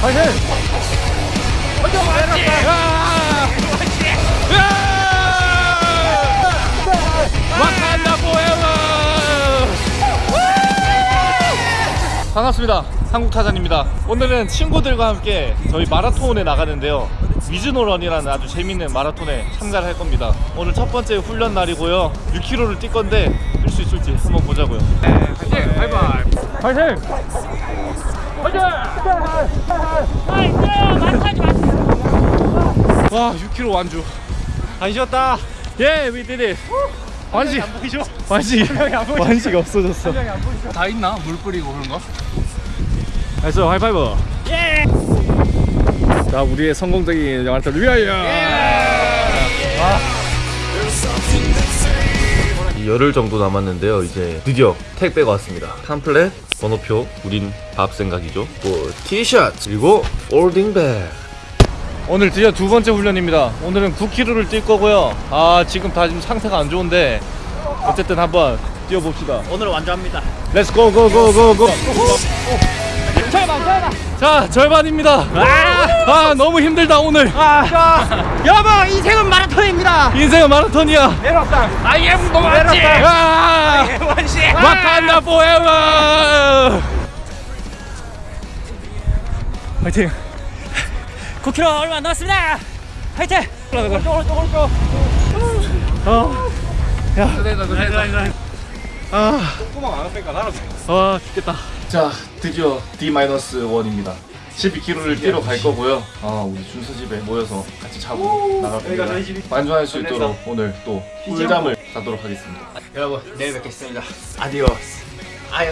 파이팅! 와칸다 포에버! 반갑습니다. 한국 타잔입니다. 오늘은 친구들과 함께 저희 마라톤에 나가는데요. 위즈노런이라는 아주 재밌는 마라톤에 참가를 할 겁니다. 오늘 첫 번째 훈련 날이고요. 6km를 뛸 건데 뛸 수 있을지 한번 보자고요. 파이팅! 바이바이! 파이팅! 와 6km 완주 안 쉬었다 yeah we did it 완식 완식 완식이 없어졌어 다 있나? 물 뿌리고 그런 거? nice 하이파이브 yeah! 자 우리의 성공적인 영화를 위하여 열흘 정도 남았는데요. 이제 드디어 택배가 왔습니다. 팜플렛, 번호표, 우린 밥 생각이죠. 뭐 티셔츠 그리고 folding bag. 오늘 드디어 두 번째 훈련입니다 오늘은 9km를 뛸 거고요 아 지금 다 지금 상태가 안 좋은데 어쨌든 한번 뛰어봅시다 오늘 완주합니다. let's go go go go go 자 절반입니다 아, 너무 힘들다 오늘 여보, 인생은 마라톤입니다. 인생은 마라톤이야 I am 노만지. 아, 원시. 와칸다 포에버 화이팅 9km 얼마 안 남았습니다. 화이팅. 오른쪽 오른쪽 오른쪽. 어. 야. 아. 아, 죽겠다. 자, 드디어 D-1입니다. 12km를 뛰러 갈 거고요. 아, 우리 준서 집에 모여서 같이 자고 나갈 겁니다. 만족할 수 있도록 오늘 또 꿀잠을 자도록 하겠습니다. 여러분, 내일 뵙겠습니다. 아디오스. 아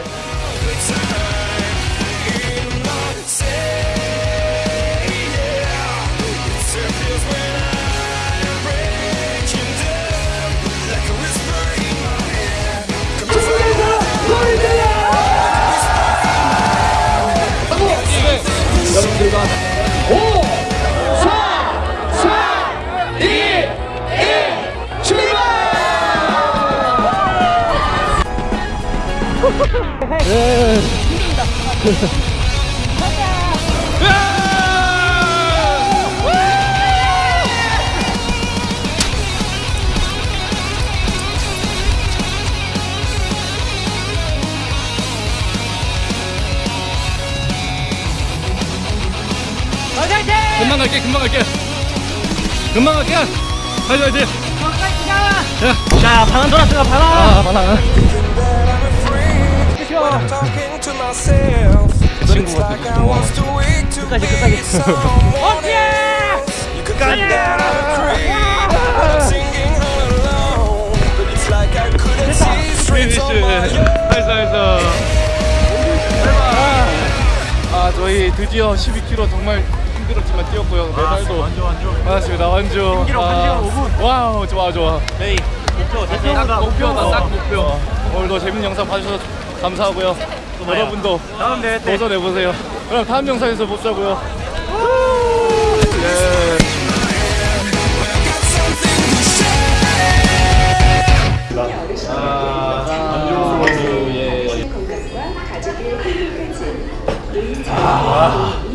유. 금방 갈게, 금방 갈게. 금방 갈게. 가자, 가자. 자, 반환 돌았습니다. 반환. 아, 많아. finish. nice, nice. 아, 저희 드디어 12km 정말 힘들었지만 뛰었고요. 메달도 완주, 완주. 받았습니다. 완주. 1km 아, 1시간 wow, 좋아, 좋아. 저희 목표 딱 목표다, 딱 목표. 오늘도 재밌는 영상 봐주셔서 감사하고요 네. 여러분도 다음 대회 때 도전해보세요 그럼 다음 영상에서 보자고요 예. 아, 안주 예. 아.